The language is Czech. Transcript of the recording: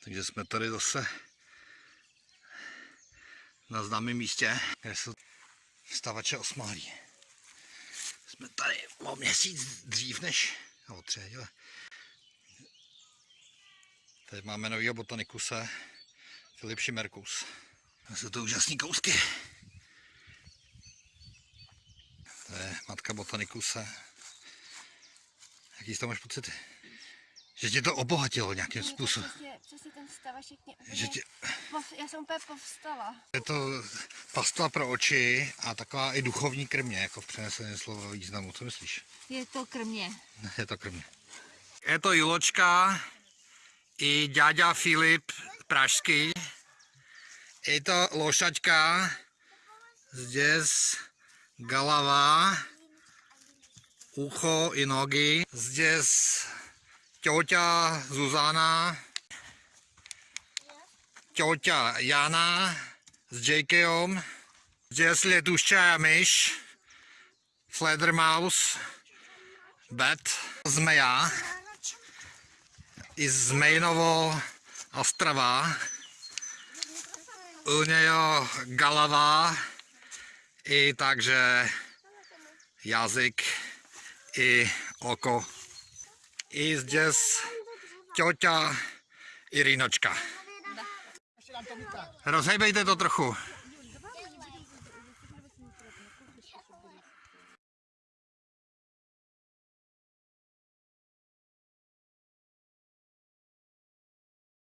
Takže jsme tady zase na známém místě, kde jsou stavače osmáhlí. Jsme tady o měsíc dřív než, nebo tři, ale Teď máme novýho botanikuse, Filip Šimerkus. To jsou to úžasné kousky. To je matka botanikuse. Jaký z toho máš pocity? Že tě to obohatilo nějakým způsobem. Přesně, přesně ten stavašek mě úplně... Že tě, Já jsem úplně povstala. je to pastva pro oči a taková i duchovní krmě, jako v přeneseném slova významu. Co myslíš? Je to krmě. Je to krmě. Je to Juločka i ďáďa Filip Pražský. Je to lošačka zdes galava, ucho i nogy. Zdes ťoťa Zuzana, ťoťa Jana s Jakeom. Zdes letuščaja myš, Fledermaus, Bet, zmeja, i Zmejnovo Ostrava, u něho galava, i takže jazyk, i oko, i zdes ťoťa Irinočka. Rozhejbejte to trochu.